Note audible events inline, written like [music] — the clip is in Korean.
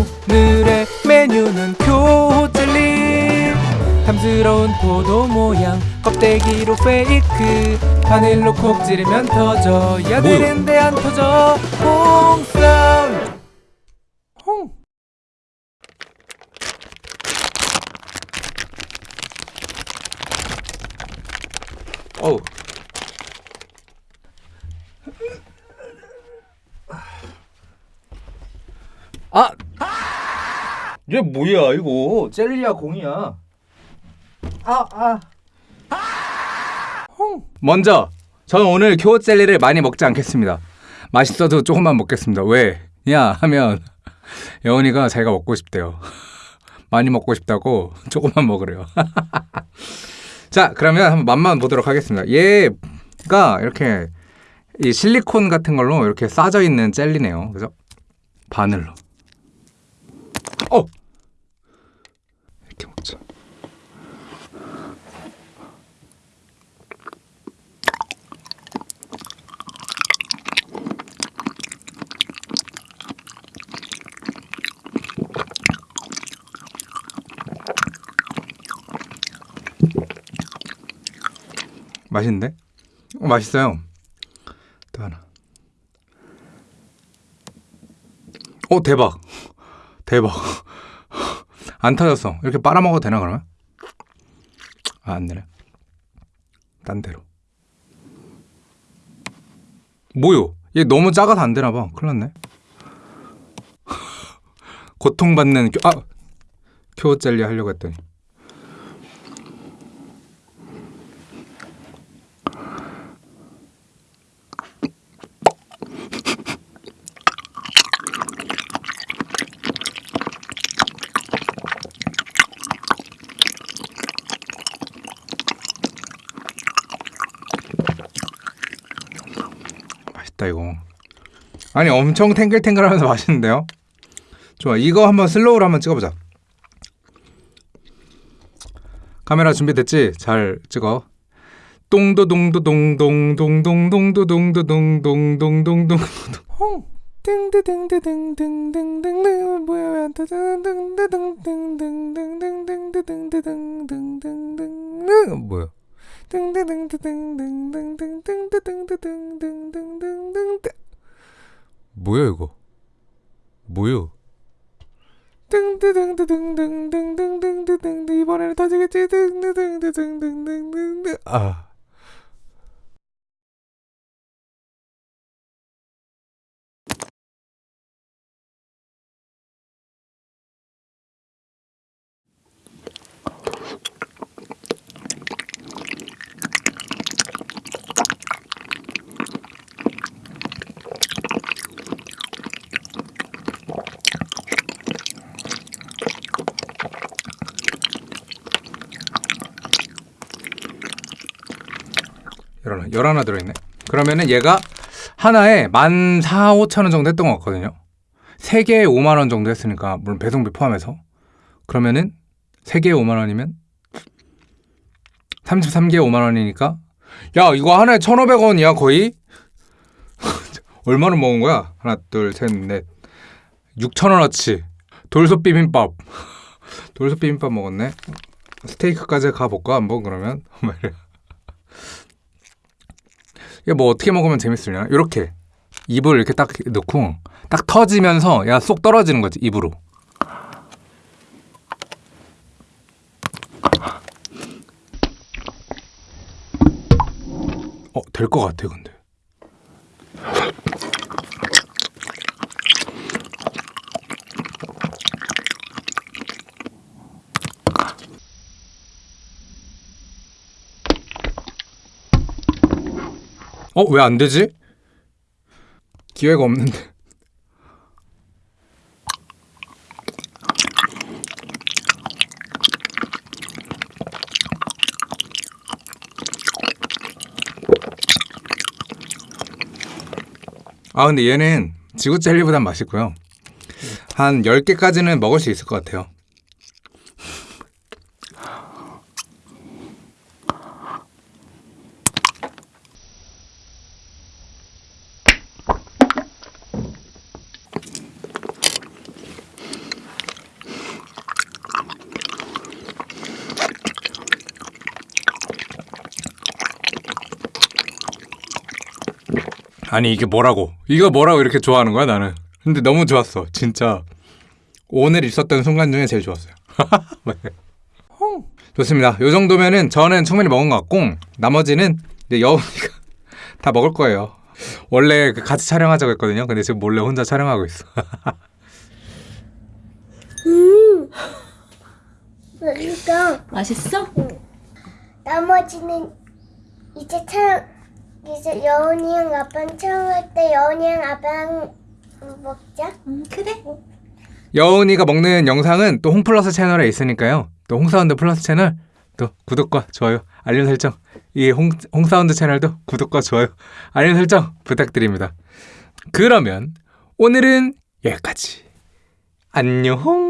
오늘의 메뉴는 교호젤리. 탐스러운 포도 모양 껍데기로 페이크. 바닐로 콕 찌르면 터져야? 되는데 안 터져. 홍삼. 홍. 어우. 아! 얘 뭐야 이거? 젤리야 공이야. 아 아. 먼저 저는 오늘 교호 젤리를 많이 먹지 않겠습니다. 맛있어도 조금만 먹겠습니다. 왜냐 하면 여운이가 자기가 먹고 싶대요. 많이 먹고 싶다고 조금만 먹으래요. [laughs] 자 그러면 한번 맛만 보도록 하겠습니다. 얘가 이렇게 이 실리콘 같은 걸로 이렇게 싸져 있는 젤리네요. 그죠? 바늘로. 어 맛있는데? 어, 맛있어요. 또 하나. 어 대박. 대박. [laughs] 안 터졌어. 이렇게 빨아먹어도 되나 그러면? 아, 안 되네. 딴 데로. 뭐요? 얘 너무 작아서 안 되나 봐. 큰일 났네. [laughs] 고통받는 교, 아! 큐어 젤리 하려고 했더니. 맛있다 이거 아니 엄청 탱글탱글하면서 맛있는데요 좋아 이거 한번 슬로우로 한번 찍어보자 카메라 준비됐지? 잘 찍어 똥도동도동동동동동도동도동동동동동 띵드딩드딩딩딩딩딩딩 뭐야 띵드딩딩딩딩딩딩딩딩딩딩딩딩 뭐야 뭐야 이거? 뭐요 띵드딩드딩딩딩딩딩딩딩 이번에는 터지겠지 띵드딩드딩딩딩딩딩 아 열하나 열하나 들어있네. 그러면은 얘가 하나에 만 사, 오천 원 정도 했던 것 같거든요. 세 개에 5만 원 정도 했으니까 물론 배송비 포함해서. 그러면은 세 개에 5만 원이면 33개에 5만 원이니까 야 이거 하나에 1,500원이야 거의? [laughs] 얼마나 먹은 거야? 하나 둘셋넷. 6천 원어치. 돌솥 비빔밥. 돌솥 비빔밥 먹었네. 스테이크까지 가볼까 한번 그러면? [laughs] 이게 뭐 어떻게 먹으면 재밌으려나? 이렇게 입을 이렇게 딱 넣고 딱 터지면서 야 쏙 떨어지는 거지 입으로. 어, 될 것 같아 근데. 어, 왜 안 되지? 기회가 없는데. 아, 근데 얘는 지구 젤리보단 맛있고요. 한 10개까지는 먹을 수 있을 것 같아요. 아니 이게 뭐라고? 이거 뭐라고 이렇게 좋아하는 거야 나는? 근데 너무 좋았어 진짜 오늘 있었던 순간 중에 제일 좋았어요. [laughs] 네. 좋습니다. 요 정도면은 저는 충분히 먹은 것 같고 나머지는 이제 여운이가 [laughs] 다 먹을 거예요. 원래 그 같이 촬영하자고 했거든요. 근데 지금 몰래 혼자 촬영하고 있어. 그러니까 맛있어? 나머지는 이제 차 이제 여운이랑 아빠는 촬영할 때 여운이랑 아빠랑 먹자. 음, 그래. 여운이가 먹는 영상은 또 홍플러스 채널에 있으니까요. 또 홍사운드 플러스 채널 또 구독과 좋아요, 알림 설정 이 홍, 홍사운드 채널도 구독과 좋아요, 알림 설정 부탁드립니다. 그러면 오늘은 여기까지. 안녕.